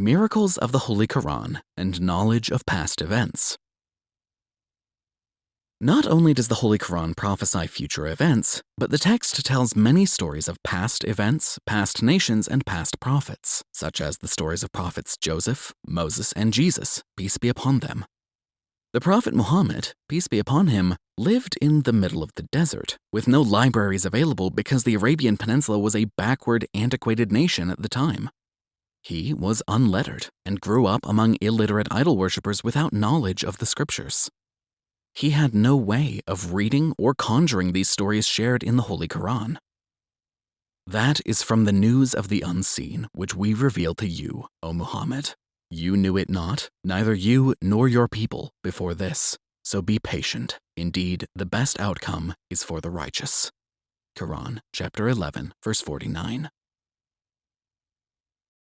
Miracles of the Holy Quran and Knowledge of Past Events. Not only does the Holy Quran prophesy future events, but the text tells many stories of past events, past nations, and past prophets, such as the stories of prophets Joseph, Moses, and Jesus, peace be upon them. The Prophet Muhammad, peace be upon him, lived in the middle of the desert, with no libraries available because the Arabian Peninsula was a backward, antiquated nation at the time. He was unlettered and grew up among illiterate idol worshippers without knowledge of the scriptures. He had no way of reading or conjuring these stories shared in the Holy Quran. That is from the news of the unseen, which we reveal to you, O Muhammad. You knew it not, neither you nor your people, before this. So be patient. Indeed, the best outcome is for the righteous. Quran, chapter 11, verse 49.